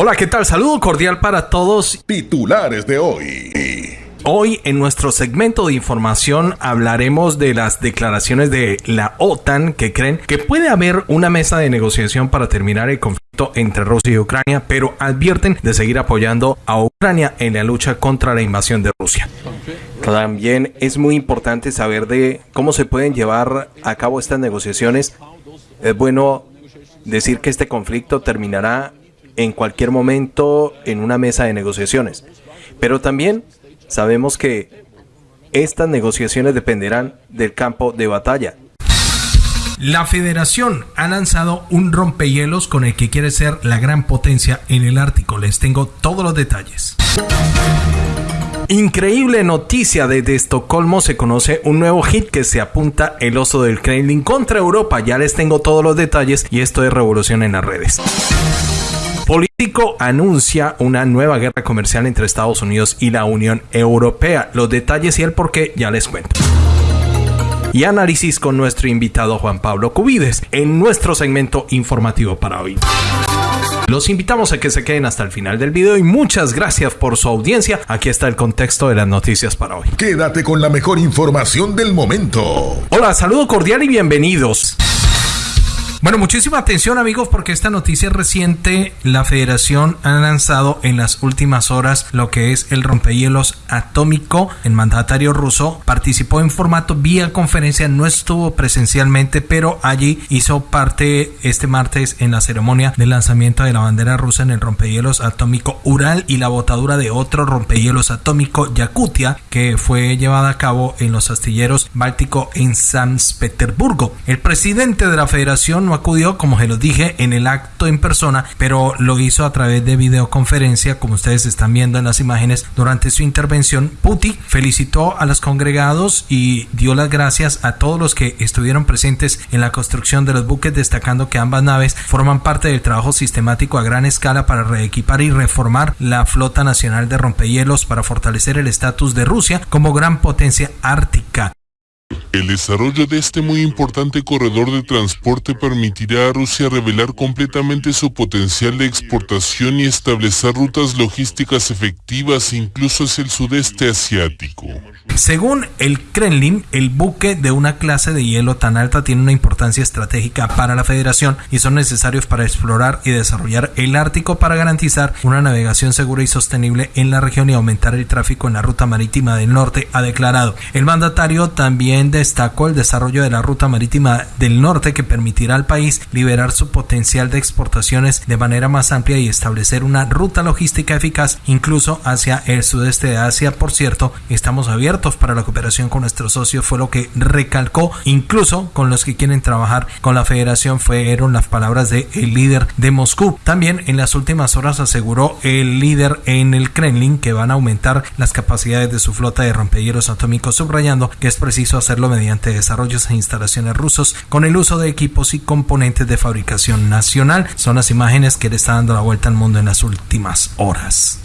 Hola, ¿qué tal? Saludo cordial para todos. Titulares de hoy. Hoy en nuestro segmento de información hablaremos de las declaraciones de la OTAN que creen que puede haber una mesa de negociación para terminar el conflicto entre Rusia y Ucrania, pero advierten de seguir apoyando a Ucrania en la lucha contra la invasión de Rusia. También es muy importante saber de cómo se pueden llevar a cabo estas negociaciones. Es bueno decir que este conflicto terminará en cualquier momento en una mesa de negociaciones. Pero también sabemos que estas negociaciones dependerán del campo de batalla. La federación ha lanzado un rompehielos con el que quiere ser la gran potencia en el Ártico. Les tengo todos los detalles. Increíble noticia desde Estocolmo se conoce un nuevo hit que se apunta el oso del Kremlin contra Europa. Ya les tengo todos los detalles y esto es revolución en las redes político anuncia una nueva guerra comercial entre Estados Unidos y la Unión Europea. Los detalles y el por qué ya les cuento. Y análisis con nuestro invitado Juan Pablo Cubides en nuestro segmento informativo para hoy. Los invitamos a que se queden hasta el final del video y muchas gracias por su audiencia. Aquí está el contexto de las noticias para hoy. Quédate con la mejor información del momento. Hola, saludo cordial y bienvenidos. Bueno, muchísima atención amigos porque esta noticia reciente, la federación ha lanzado en las últimas horas lo que es el rompehielos atómico. El mandatario ruso participó en formato vía conferencia, no estuvo presencialmente, pero allí hizo parte este martes en la ceremonia de lanzamiento de la bandera rusa en el rompehielos atómico Ural y la botadura de otro rompehielos atómico Yakutia que fue llevada a cabo en los astilleros Báltico en San Petersburgo. El presidente de la federación no acudió, como se los dije, en el acto en persona, pero lo hizo a través de videoconferencia, como ustedes están viendo en las imágenes. Durante su intervención, Putin felicitó a los congregados y dio las gracias a todos los que estuvieron presentes en la construcción de los buques, destacando que ambas naves forman parte del trabajo sistemático a gran escala para reequipar y reformar la flota nacional de rompehielos para fortalecer el estatus de Rusia como gran potencia ártica. El desarrollo de este muy importante corredor de transporte permitirá a Rusia revelar completamente su potencial de exportación y establecer rutas logísticas efectivas incluso hacia el sudeste asiático. Según el Kremlin, el buque de una clase de hielo tan alta tiene una importancia estratégica para la federación y son necesarios para explorar y desarrollar el Ártico para garantizar una navegación segura y sostenible en la región y aumentar el tráfico en la ruta marítima del norte, ha declarado. El mandatario también destacó el desarrollo de la ruta marítima del norte que permitirá al país liberar su potencial de exportaciones de manera más amplia y establecer una ruta logística eficaz incluso hacia el sudeste de Asia. Por cierto, estamos abiertos para la cooperación con nuestros socios, fue lo que recalcó incluso con los que quieren trabajar con la federación fueron las palabras del el líder de Moscú. También en las últimas horas aseguró el líder en el Kremlin que van a aumentar las capacidades de su flota de rompehielos atómicos, subrayando que es preciso hacerlo mediante desarrollos e instalaciones rusos con el uso de equipos y componentes de fabricación nacional. Son las imágenes que le está dando la vuelta al mundo en las últimas horas.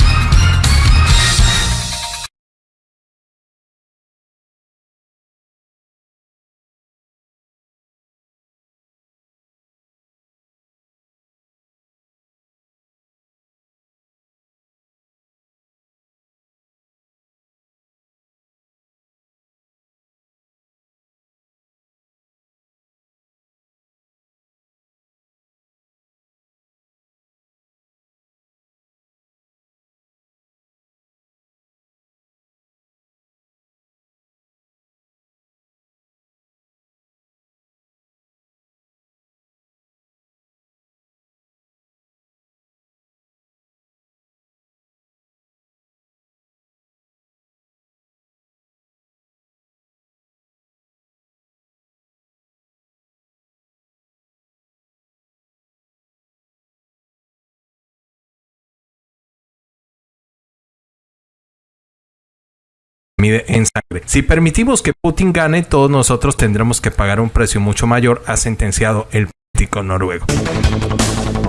Mide en sangre. Si permitimos que Putin gane, todos nosotros tendremos que pagar un precio mucho mayor, ha sentenciado el político noruego.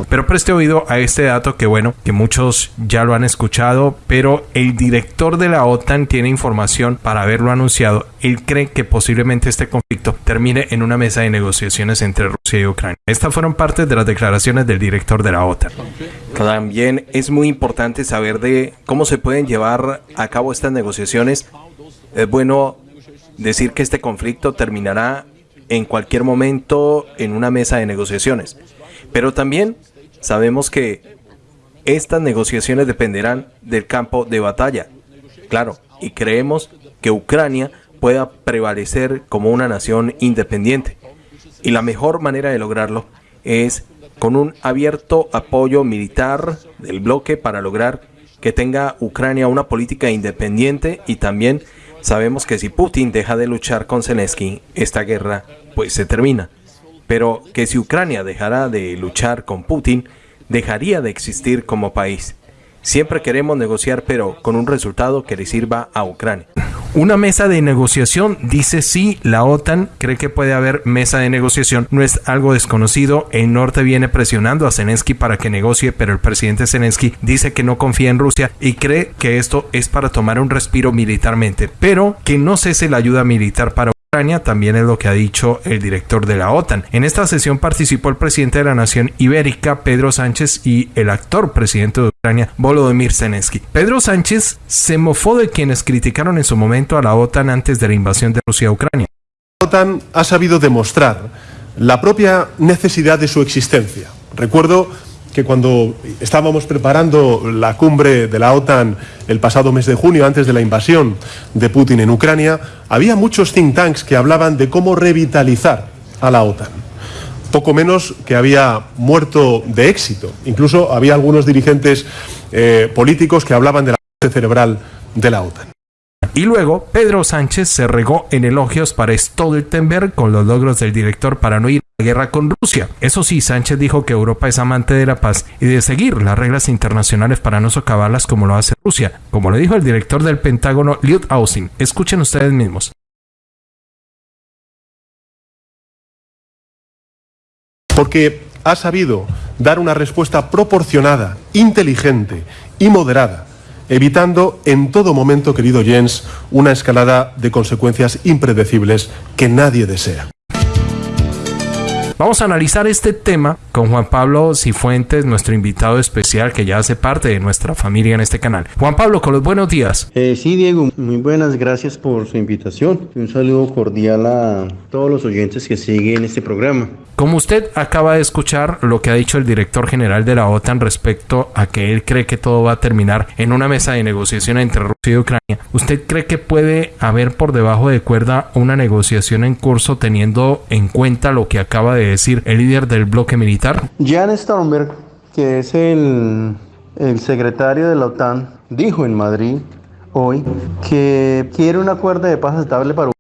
Pero preste oído a este dato que bueno, que muchos ya lo han escuchado, pero el director de la OTAN tiene información para haberlo anunciado. Él cree que posiblemente este conflicto termine en una mesa de negociaciones entre Rusia y Ucrania. Estas fueron parte de las declaraciones del director de la OTAN. También es muy importante saber de cómo se pueden llevar a cabo estas negociaciones. Es bueno decir que este conflicto terminará en cualquier momento en una mesa de negociaciones. Pero también sabemos que estas negociaciones dependerán del campo de batalla. Claro, y creemos que Ucrania pueda prevalecer como una nación independiente. Y la mejor manera de lograrlo es con un abierto apoyo militar del bloque para lograr que tenga Ucrania una política independiente y también sabemos que si Putin deja de luchar con Zelensky, esta guerra pues se termina. Pero que si Ucrania dejara de luchar con Putin, dejaría de existir como país. Siempre queremos negociar, pero con un resultado que le sirva a Ucrania. Una mesa de negociación, dice sí, la OTAN cree que puede haber mesa de negociación, no es algo desconocido, el norte viene presionando a Zelensky para que negocie, pero el presidente Zelensky dice que no confía en Rusia y cree que esto es para tomar un respiro militarmente, pero que no cese la ayuda militar para también es lo que ha dicho el director de la OTAN. En esta sesión participó el presidente de la nación ibérica, Pedro Sánchez, y el actor presidente de Ucrania, Volodymyr Zelensky. Pedro Sánchez se mofó de quienes criticaron en su momento a la OTAN antes de la invasión de Rusia a Ucrania. La OTAN ha sabido demostrar la propia necesidad de su existencia. Recuerdo que cuando estábamos preparando la cumbre de la OTAN el pasado mes de junio, antes de la invasión de Putin en Ucrania, había muchos think tanks que hablaban de cómo revitalizar a la OTAN. Poco menos que había muerto de éxito. Incluso había algunos dirigentes eh, políticos que hablaban de la muerte cerebral de la OTAN. Y luego Pedro Sánchez se regó en elogios para Stoltenberg con los logros del director para no ir a la guerra con Rusia. Eso sí, Sánchez dijo que Europa es amante de la paz y de seguir las reglas internacionales para no socavarlas como lo hace Rusia, como lo dijo el director del Pentágono, Lloyd Austin. Escuchen ustedes mismos. Porque ha sabido dar una respuesta proporcionada, inteligente y moderada evitando en todo momento, querido Jens, una escalada de consecuencias impredecibles que nadie desea. Vamos a analizar este tema con Juan Pablo Cifuentes, nuestro invitado especial que ya hace parte de nuestra familia en este canal. Juan Pablo, con los buenos días. Eh, sí, Diego, muy buenas, gracias por su invitación. Un saludo cordial a todos los oyentes que siguen este programa. Como usted acaba de escuchar lo que ha dicho el director general de la OTAN respecto a que él cree que todo va a terminar en una mesa de negociación entre Rusia y Ucrania, ¿usted cree que puede haber por debajo de cuerda una negociación en curso teniendo en cuenta lo que acaba de decir el líder del bloque militar? Jan Stoltenberg, que es el, el secretario de la OTAN, dijo en Madrid hoy que quiere un acuerdo de paz estable para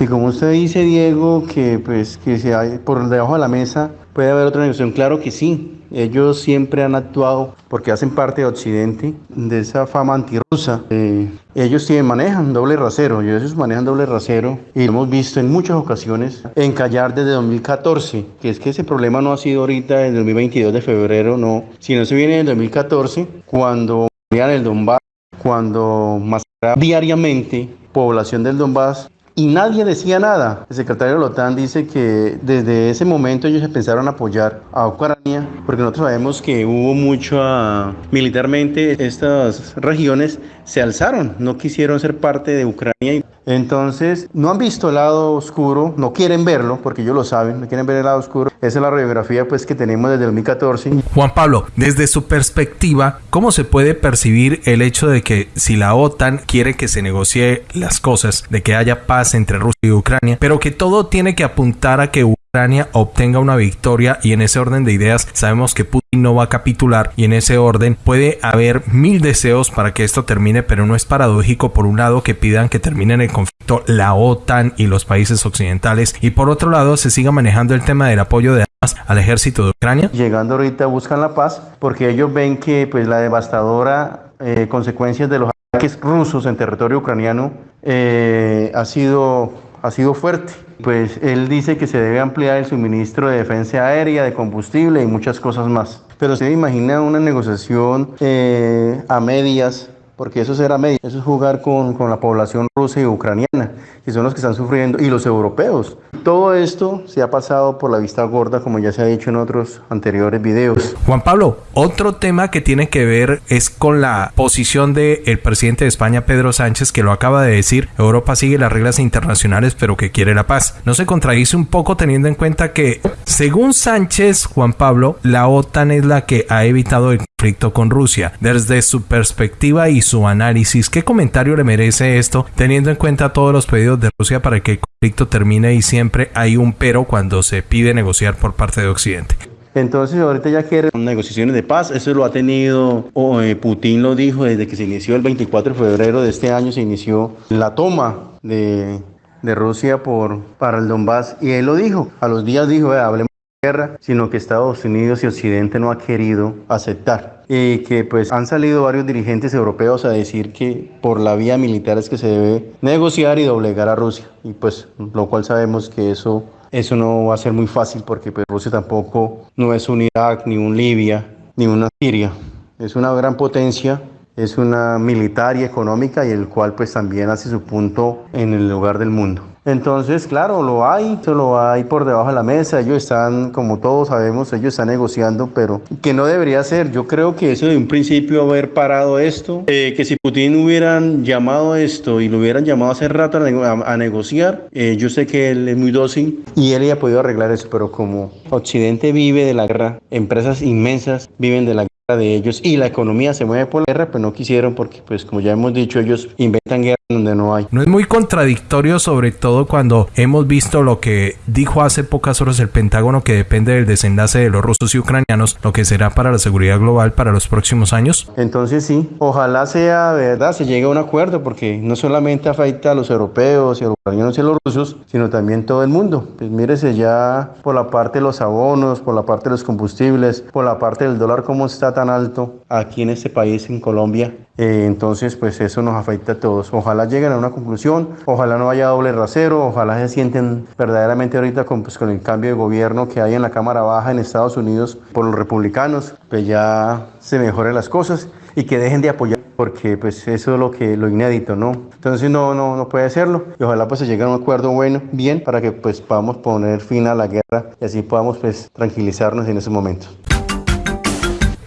y como usted dice, Diego, que pues que si hay por debajo de la mesa puede haber otra negociación, claro que sí. Ellos siempre han actuado porque hacen parte de Occidente, de esa fama antirrusa. Eh, ellos tienen, manejan doble rasero, ellos manejan doble rasero y lo hemos visto en muchas ocasiones encallar desde 2014, que es que ese problema no ha sido ahorita en el 2022 de febrero, no, sino se viene en el 2014 cuando en el Donbass, cuando masacraban diariamente población del Donbass y nadie decía nada. El secretario de la OTAN dice que desde ese momento ellos empezaron a apoyar a Ucrania, porque nosotros sabemos que hubo mucho ah, militarmente, estas regiones se alzaron, no quisieron ser parte de Ucrania. Entonces, no han visto el lado oscuro, no quieren verlo, porque ellos lo saben, no quieren ver el lado oscuro. Esa es la radiografía pues, que tenemos desde 2014. Juan Pablo, desde su perspectiva, ¿cómo se puede percibir el hecho de que si la OTAN quiere que se negocie las cosas, de que haya paz entre Rusia y Ucrania, pero que todo tiene que apuntar a que Ucrania obtenga una victoria y en ese orden de ideas sabemos que Putin no va a capitular y en ese orden puede haber mil deseos para que esto termine, pero no es paradójico por un lado que pidan que termine el conflicto la OTAN y los países occidentales y por otro lado se siga manejando el tema del apoyo de armas al ejército de Ucrania. Llegando ahorita buscan la paz porque ellos ven que pues la devastadora eh, consecuencias de los ataques rusos en territorio ucraniano eh, ha sido ha sido fuerte. Pues él dice que se debe ampliar el suministro de defensa aérea, de combustible y muchas cosas más. Pero se imagina una negociación eh, a medias porque eso será medio, eso es jugar con, con, la población rusa y ucraniana, que son los que están sufriendo, y los europeos. Todo esto se ha pasado por la vista gorda, como ya se ha dicho en otros anteriores videos. Juan Pablo, otro tema que tiene que ver es con la posición del el presidente de España, Pedro Sánchez, que lo acaba de decir, Europa sigue las reglas internacionales, pero que quiere la paz. ¿No se contradice un poco teniendo en cuenta que, según Sánchez, Juan Pablo, la OTAN es la que ha evitado el conflicto con Rusia? Desde su perspectiva y su análisis, ¿qué comentario le merece esto, teniendo en cuenta todos los pedidos de Rusia para que el conflicto termine y siempre hay un pero cuando se pide negociar por parte de Occidente? Entonces ahorita ya quieren negociaciones de paz, eso lo ha tenido, eh, Putin lo dijo desde que se inició el 24 de febrero de este año, se inició la toma de, de Rusia por, para el Donbass y él lo dijo, a los días dijo, hablemos guerra, sino que Estados Unidos y Occidente no ha querido aceptar. Y que pues han salido varios dirigentes europeos a decir que por la vía militar es que se debe negociar y doblegar a Rusia. Y pues lo cual sabemos que eso, eso no va a ser muy fácil porque pues, Rusia tampoco no es un Irak, ni un Libia, ni una Siria. Es una gran potencia es una militar y económica y el cual pues también hace su punto en el lugar del mundo. Entonces, claro, lo hay, lo hay por debajo de la mesa, ellos están, como todos sabemos, ellos están negociando, pero que no debería ser. Yo creo que eso de un principio haber parado esto, eh, que si Putin hubieran llamado esto y lo hubieran llamado hace rato a, a, negociar, eh, yo sé que él es muy dócil y él ya ha podido arreglar eso, pero como Occidente vive de la guerra, empresas inmensas viven de la guerra de ellos y la economía se mueve por la guerra, pues no quisieron porque, pues como ya hemos dicho, ellos inventan guerra donde no hay. No es muy contradictorio, sobre todo cuando hemos visto lo que dijo hace pocas horas el Pentágono, que depende del desenlace de los rusos y ucranianos, lo que será para la seguridad global para los próximos años. Entonces sí, ojalá sea verdad, se llegue a un acuerdo, porque no solamente afecta a los europeos y a los ucranianos y a los rusos, sino también todo el mundo. Pues mírese ya por la parte de los abonos, por la parte de los combustibles, por la parte del dólar, cómo está tan alto aquí en este país, en Colombia. Eh, entonces, pues eso nos afecta a todos. Ojalá lleguen a una conclusión, ojalá no haya doble rasero, ojalá se sienten verdaderamente ahorita con, pues, el cambio de gobierno que hay en la Cámara Baja en Estados Unidos por los republicanos, pues ya se mejoren las cosas y que dejen de apoyar porque pues eso es lo que lo inédito, ¿no? Entonces no no no puede serlo y ojalá pues se llegue a un acuerdo bueno, bien para que pues podamos poner fin a la guerra y así podamos pues tranquilizarnos en ese momento.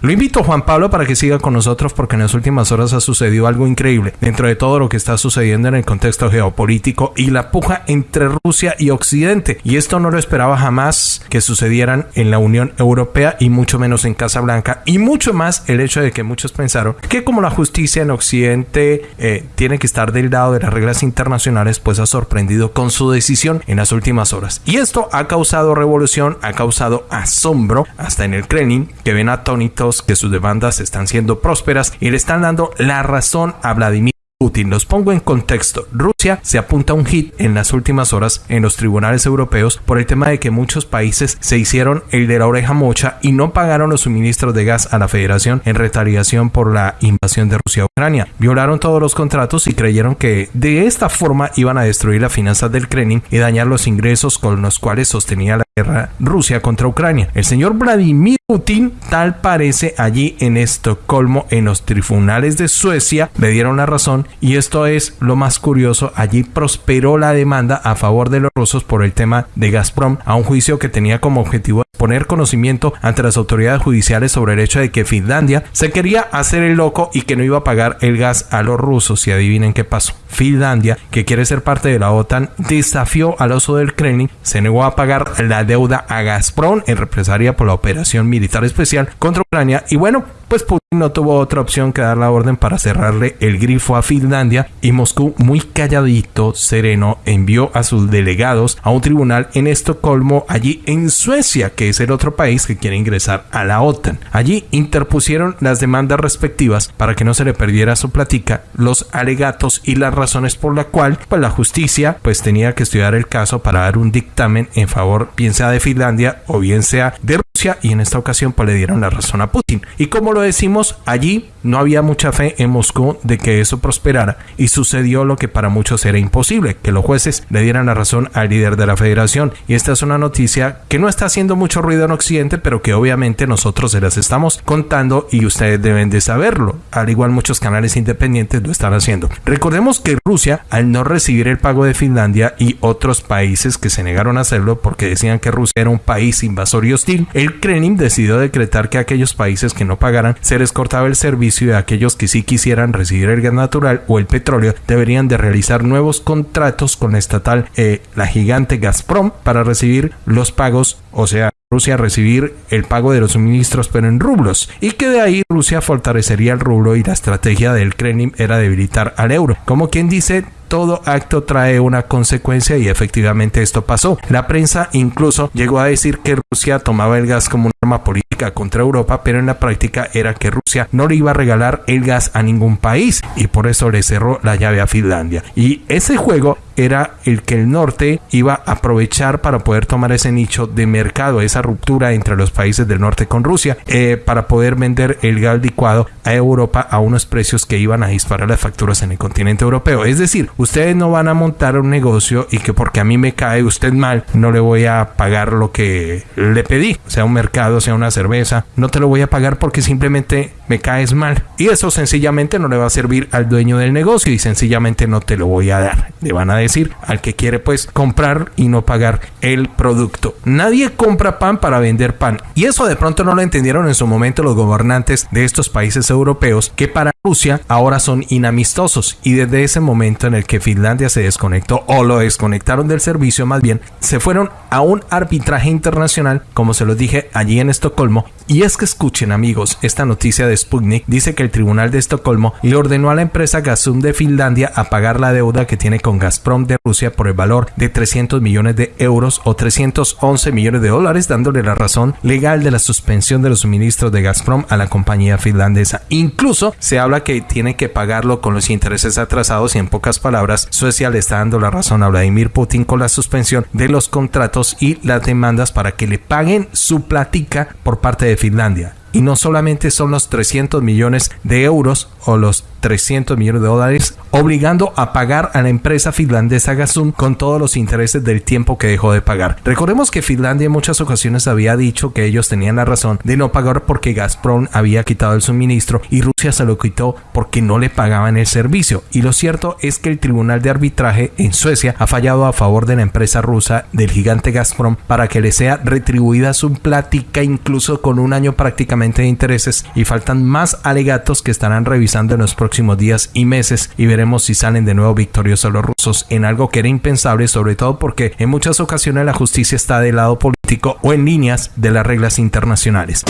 Lo invito Juan Pablo para que siga con nosotros porque en las últimas horas ha sucedido algo increíble dentro de todo lo que está sucediendo en el contexto geopolítico y la puja entre Rusia y Occidente. Y esto no lo esperaba jamás que sucedieran en la Unión Europea y mucho menos en Casa Blanca y mucho más el hecho de que muchos pensaron que como la justicia en Occidente eh, tiene que estar del lado de las reglas internacionales pues ha sorprendido con su decisión en las últimas horas. Y esto ha causado revolución, ha causado asombro hasta en el Kremlin que ven atónitos que sus demandas están siendo prósperas y le están dando la razón a Vladimir Putin. Los pongo en contexto. Rusia se apunta un hit en las últimas horas en los tribunales europeos por el tema de que muchos países se hicieron el de la oreja mocha y no pagaron los suministros de gas a la federación en retaliación por la invasión de Rusia a Ucrania. Violaron todos los contratos y creyeron que de esta forma iban a destruir las finanzas del Kremlin y dañar los ingresos con los cuales sostenía la guerra Rusia contra Ucrania. El señor Vladimir Putin, tal parece allí en Estocolmo, en los tribunales de Suecia, le dieron la razón y esto es lo más curioso, allí prosperó la demanda a favor de los rusos por el tema de Gazprom a un juicio que tenía como objetivo poner conocimiento ante las autoridades judiciales sobre el hecho de que Finlandia se quería hacer el loco y que no iba a pagar el gas a los rusos y adivinen qué pasó. Finlandia, que quiere ser parte de la OTAN, desafió al oso del Kremlin, se negó a pagar la deuda a Gazprom en represalia por la operación militar especial contra Ucrania y bueno, pues Putin no tuvo otra opción que dar la orden para cerrarle el grifo a Finlandia y Moscú, muy calladito, sereno, envió a sus delegados a un tribunal en Estocolmo, allí en Suecia, que es el otro país que quiere ingresar a la OTAN. Allí interpusieron las demandas respectivas para que no se le perdiera su platica, los alegatos y las razones por la cual pues la justicia pues tenía que estudiar el caso para dar un dictamen en favor bien sea de Finlandia o bien sea de Rusia y en esta ocasión pues le dieron la razón a Putin. Y como lo decimos allí no había mucha fe en Moscú de que eso prosperara y sucedió lo que para muchos era imposible, que los jueces le dieran la razón al líder de la federación. Y esta es una noticia que no está haciendo mucho ruido en Occidente, pero que obviamente nosotros se las estamos contando y ustedes deben de saberlo. Al igual muchos canales independientes lo están haciendo. Recordemos que Rusia, al no recibir el pago de Finlandia y otros países que se negaron a hacerlo porque decían que Rusia era un país invasor y hostil, el Kremlin decidió decretar que aquellos países que no pagaran se les cortaba el servicio y aquellos que sí quisieran recibir el gas natural o el petróleo deberían de realizar nuevos contratos con la estatal, eh, la gigante Gazprom, para recibir los pagos, o sea, Rusia recibir el pago de los suministros pero en rublos y que de ahí Rusia fortalecería el rublo y la estrategia del Kremlin era debilitar al euro. Como quien dice, todo acto trae una consecuencia y efectivamente esto pasó. La prensa incluso llegó a decir que Rusia tomaba el gas como un arma política contra Europa, pero en la práctica era que Rusia no le iba a regalar el gas a ningún país y por eso le cerró la llave a Finlandia. Y ese juego era el que el norte iba a aprovechar para poder tomar ese nicho de mercado, esa ruptura entre los países del norte con Rusia, eh, para poder vender el gas licuado a Europa a unos precios que iban a disparar las facturas en el continente europeo. Es decir, ustedes no van a montar un negocio y que porque a mí me cae usted mal, no le voy a pagar lo que le pedí, sea un mercado, sea una cerveza, no te lo voy a pagar porque simplemente me caes mal. Y eso sencillamente no le va a servir al dueño del negocio y sencillamente no te lo voy a dar. Le van a decir al que quiere pues comprar y no pagar el producto. Nadie compra pan para vender pan. Y eso de pronto no lo entendieron en su momento los gobernantes de estos países europeos que para Rusia ahora son inamistosos y desde ese momento en el que Finlandia se desconectó o lo desconectaron del servicio más bien se fueron a un arbitraje internacional como se los dije allí en Estocolmo y es que escuchen amigos esta noticia de Sputnik dice que el tribunal de Estocolmo le ordenó a la empresa Gazum de Finlandia a pagar la deuda que tiene con Gazprom de Rusia por el valor de 300 millones de euros o 311 millones de dólares dándole la razón legal de la suspensión de los suministros de Gazprom a la compañía finlandesa incluso se habla que tiene que pagarlo con los intereses atrasados y en pocas palabras Suecia le está dando la razón a Vladimir Putin con la suspensión de los contratos y las demandas para que le paguen su platica por parte de Finlandia. Y no solamente son los 300 millones de euros o los 300 millones de dólares, obligando a pagar a la empresa finlandesa Gazum con todos los intereses del tiempo que dejó de pagar. Recordemos que Finlandia en muchas ocasiones había dicho que ellos tenían la razón de no pagar porque Gazprom había quitado el suministro y Rusia se lo quitó porque no le pagaban el servicio. Y lo cierto es que el Tribunal de Arbitraje en Suecia ha fallado a favor de la empresa rusa del gigante Gazprom para que le sea retribuida su plática incluso con un año prácticamente de intereses y faltan más alegatos que estarán revisando en los próximos días y meses y veremos si salen de nuevo victoriosos los rusos en algo que era impensable, sobre todo porque en muchas ocasiones la justicia está del lado político o en líneas de las reglas internacionales.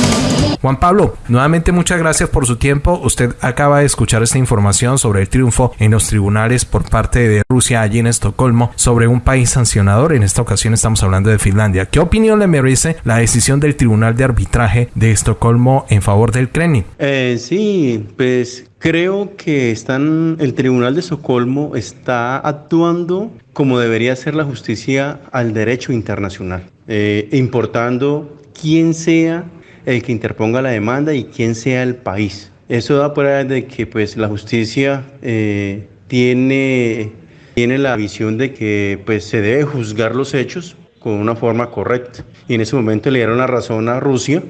Juan Pablo, nuevamente muchas gracias por su tiempo. Usted acaba de escuchar esta información sobre el triunfo en los tribunales por parte de Rusia allí en Estocolmo sobre un país sancionador. En esta ocasión estamos hablando de Finlandia. ¿Qué opinión le merece la decisión del Tribunal de Arbitraje de Estocolmo en favor del Kremlin? Eh, sí, pues Creo que están, el Tribunal de Estocolmo está actuando como debería ser la justicia al derecho internacional, eh, importando quién sea el que interponga la demanda y quién sea el país. Eso da prueba de que pues, la justicia eh, tiene, tiene la visión de que pues, se debe juzgar los hechos con una forma correcta. Y en ese momento le dieron la razón a Rusia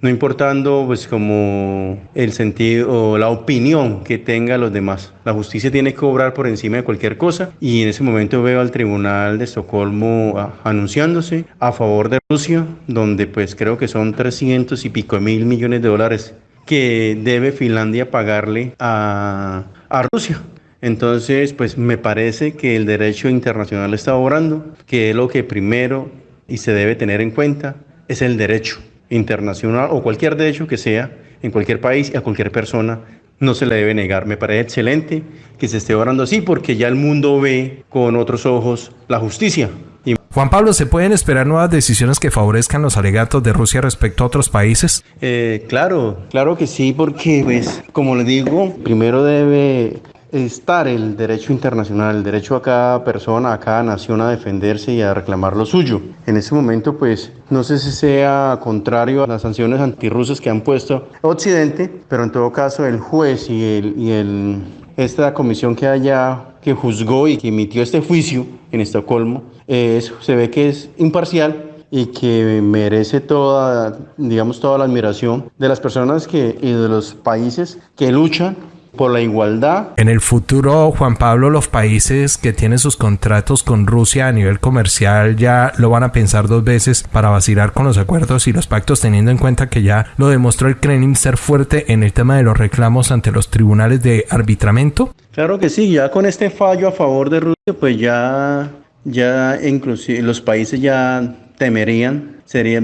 no importando pues como el sentido o la opinión que tenga los demás. La justicia tiene que obrar por encima de cualquier cosa y en ese momento veo al Tribunal de Estocolmo ah, anunciándose a favor de Rusia, donde pues creo que son 300 y pico mil millones de dólares que debe Finlandia pagarle a, a Rusia. Entonces, pues me parece que el derecho internacional está obrando, que lo que primero y se debe tener en cuenta es el derecho internacional o cualquier derecho que sea en cualquier país y a cualquier persona no se le debe negar. Me parece excelente que se esté orando así porque ya el mundo ve con otros ojos la justicia. Juan Pablo, ¿se pueden esperar nuevas decisiones que favorezcan los alegatos de Rusia respecto a otros países? Eh, claro, claro que sí, porque pues como le digo, primero debe estar el derecho internacional, el derecho a cada persona, a cada nación a defenderse y a reclamar lo suyo. En ese momento, pues, no sé si sea contrario a las sanciones antirrusas que han puesto Occidente, pero en todo caso el juez y, el, y el, esta comisión que haya que juzgó y que emitió este juicio en Estocolmo, eh, se ve que es imparcial y que merece toda, digamos, toda la admiración de las personas que, y de los países que luchan por la igualdad. En el futuro, Juan Pablo, los países que tienen sus contratos con Rusia a nivel comercial ya lo van a pensar dos veces para vacilar con los acuerdos y los pactos, teniendo en cuenta que ya lo demostró el Kremlin ser fuerte en el tema de los reclamos ante los tribunales de arbitramiento. Claro que sí, ya con este fallo a favor de Rusia, pues ya, ya inclusive los países ya temerían,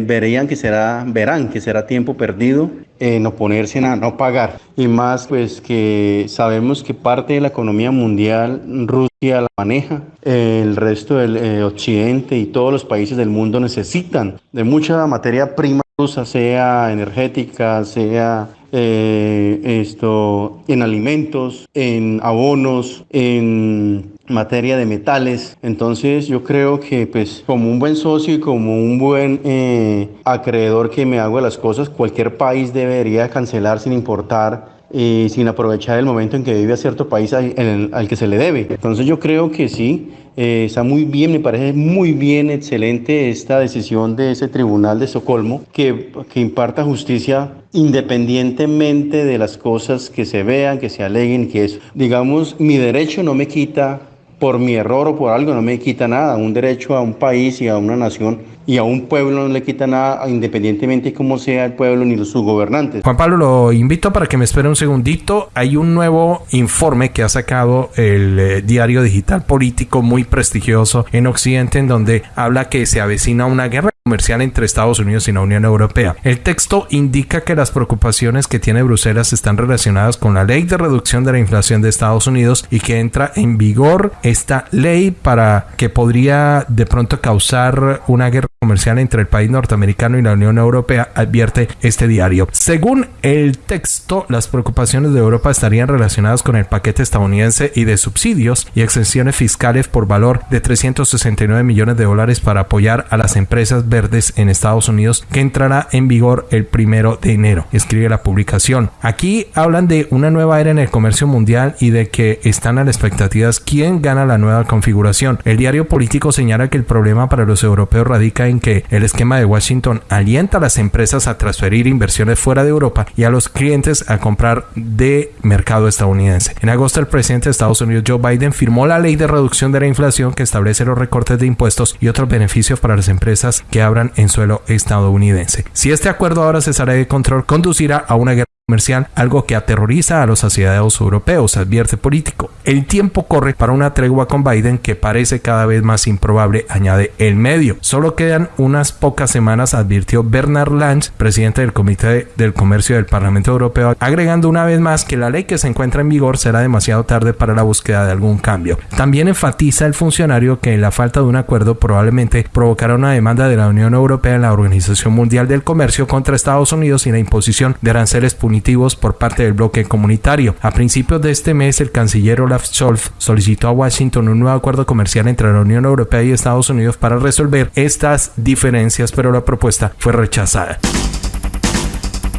verían que será, verán que será tiempo perdido en oponerse a no pagar. Y más pues que sabemos que parte de la economía mundial Rusia la maneja, el resto del eh, occidente y todos los países del mundo necesitan de mucha materia prima sea energética, sea eh, esto en alimentos, en abonos, en materia de metales. Entonces yo creo que pues como un buen socio y como un buen eh, acreedor que me hago de las cosas, cualquier país debería cancelar sin importar sin aprovechar el momento en que vive a cierto país al, al que se le debe. Entonces yo creo que sí, eh, está muy bien, me parece muy bien, excelente esta decisión de ese tribunal de Estocolmo que, que imparta justicia independientemente de las cosas que se vean, que se aleguen, que es, digamos, mi derecho no me quita por mi error o por algo no me quita nada. Un derecho a un país y a una nación y a un pueblo no le quita nada independientemente de cómo sea el pueblo ni sus gobernantes. Juan Pablo, lo invito para que me espere un segundito. Hay un nuevo informe que ha sacado el eh, diario digital político muy prestigioso en Occidente en donde habla que se avecina una guerra comercial entre Estados Unidos y la Unión Europea. El texto indica que las preocupaciones que tiene Bruselas están relacionadas con la ley de reducción de la inflación de Estados Unidos y que entra en vigor esta ley para que podría de pronto causar una guerra comercial entre el país norteamericano y la Unión Europea, advierte este diario. Según el texto, las preocupaciones de Europa estarían relacionadas con el paquete estadounidense y de subsidios y exenciones fiscales por valor de 369 millones de dólares para apoyar a las empresas verdes en Estados Unidos que entrará en vigor el primero de enero, escribe la publicación. Aquí hablan de una nueva era en el comercio mundial y de que están a las expectativas quién gana la nueva configuración. El diario político señala que el problema para los europeos radica en que el esquema de Washington alienta a las empresas a transferir inversiones fuera de Europa y a los clientes a comprar de mercado estadounidense. En agosto, el presidente de Estados Unidos, Joe Biden, firmó la ley de reducción de la inflación que establece los recortes de impuestos y otros beneficios para las empresas que abran en suelo estadounidense. Si este acuerdo ahora se sale de control, conducirá a una guerra comercial, algo que aterroriza a los asociados europeos, advierte político. El tiempo corre para una tregua con Biden que parece cada vez más improbable, añade el medio. Solo quedan unas pocas semanas, advirtió Bernard Lange, presidente del Comité del Comercio del Parlamento Europeo, agregando una vez más que la ley que se encuentra en vigor será demasiado tarde para la búsqueda de algún cambio. También enfatiza el funcionario que la falta de un acuerdo probablemente provocará una demanda de la Unión Europea en la Organización Mundial del Comercio contra Estados Unidos y la imposición de aranceles punitivos por parte del bloque comunitario. A principios de este mes, el canciller Olaf Scholz solicitó a Washington un nuevo acuerdo comercial entre la Unión Europea y Estados Unidos para resolver estas diferencias, pero la propuesta fue rechazada.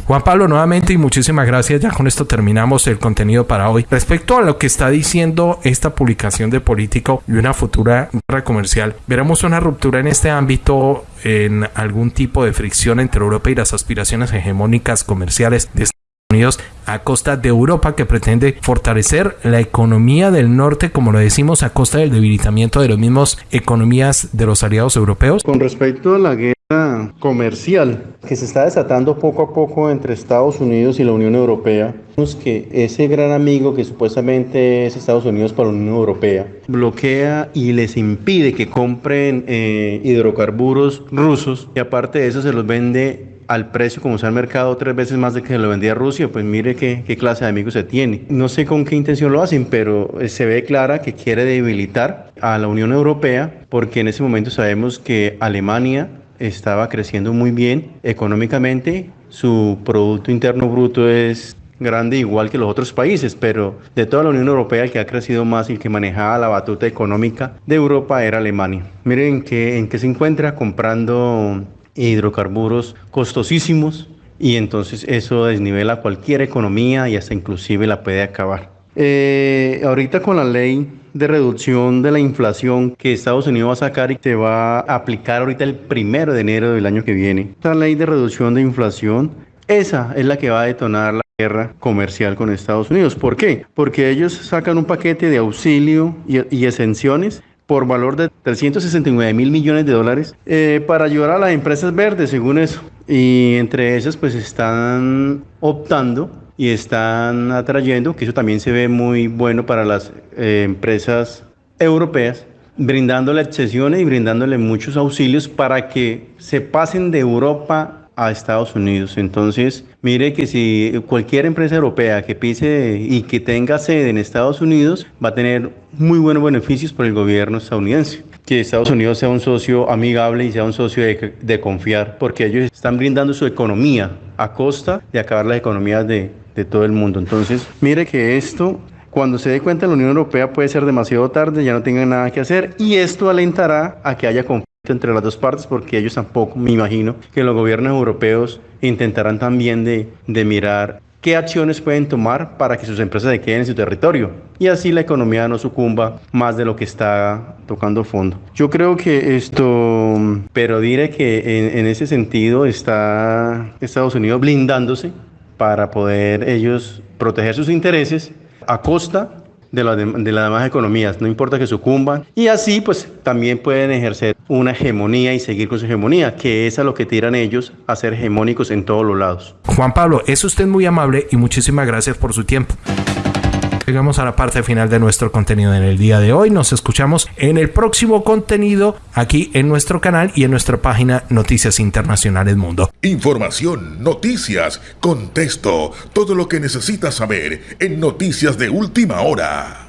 Juan Pablo, nuevamente y muchísimas gracias. Ya con esto terminamos el contenido para hoy. Respecto a lo que está diciendo esta publicación de Político y una futura guerra comercial, veremos una ruptura en este ámbito en algún tipo de fricción entre Europa y las aspiraciones hegemónicas comerciales de Unidos a costa de Europa que pretende fortalecer la economía del norte, como lo decimos, a costa del debilitamiento de las mismas economías de los aliados europeos? Con respecto a la guerra comercial que se está desatando poco a poco entre Estados Unidos y la Unión Europea, vemos que ese gran amigo que supuestamente es Estados Unidos para la Unión Europea bloquea y les impide que compren eh, hidrocarburos rusos y aparte de eso se los vende al precio como sea el mercado tres veces más de que se lo vendía Rusia, pues mire qué, qué, clase de amigos se tiene. No sé con qué intención lo hacen, pero eh, se ve clara que quiere debilitar a la Unión Europea porque en ese momento sabemos que Alemania estaba creciendo muy bien económicamente, su Producto Interno Bruto es grande igual que los otros países, pero de toda la Unión Europea el que ha crecido más y el que manejaba la batuta económica de Europa era Alemania. Miren que, en qué se encuentra comprando hidrocarburos costosísimos y entonces eso desnivela cualquier economía y hasta inclusive la puede acabar. Eh, ahorita con la ley de reducción de la inflación que Estados Unidos va a sacar y se va a aplicar ahorita el primero de enero del año que viene. Esta ley de reducción de inflación, esa es la que va a detonar la guerra comercial con Estados Unidos. ¿Por qué? Porque ellos sacan un paquete de auxilio y exenciones por valor de 369 mil millones de dólares eh, para ayudar a las empresas verdes, según eso. Y entre esas pues están optando y están atrayendo, que eso también se ve muy bueno para las eh, empresas europeas, brindándole excesiones y brindándole muchos auxilios para que se pasen de Europa a Estados Unidos. Entonces, mire que si cualquier empresa europea que pise y que tenga sede en Estados Unidos va a tener muy buenos beneficios por el gobierno estadounidense. Que Estados Unidos sea un socio amigable y sea un socio de, de confiar, porque ellos están brindando su economía a costa de acabar las economías de, de todo el mundo. Entonces, mire que esto cuando se dé cuenta la Unión Europea puede ser demasiado tarde, ya no tengan nada que hacer y esto alentará a que haya conflicto entre las dos partes porque ellos tampoco, me imagino, que los gobiernos europeos intentarán también de, de mirar qué acciones pueden tomar para que sus empresas se queden en su territorio y así la economía no sucumba más de lo que está tocando fondo. Yo creo que esto, pero diré que en, ese sentido está Estados Unidos blindándose para poder ellos proteger sus intereses a costa de, la, de, las demás economías, no importa que sucumban. Y así pues también pueden ejercer una hegemonía y seguir con su hegemonía, que es a lo que tiran ellos a ser hegemónicos en todos los lados. Juan Pablo, es usted muy amable y muchísimas gracias por su tiempo. Llegamos a la parte final de nuestro contenido en el día de hoy. Nos escuchamos en el próximo contenido aquí en nuestro canal y en nuestra página Noticias Internacionales Mundo. Información, noticias, contexto, todo lo que necesitas saber en Noticias de Última Hora.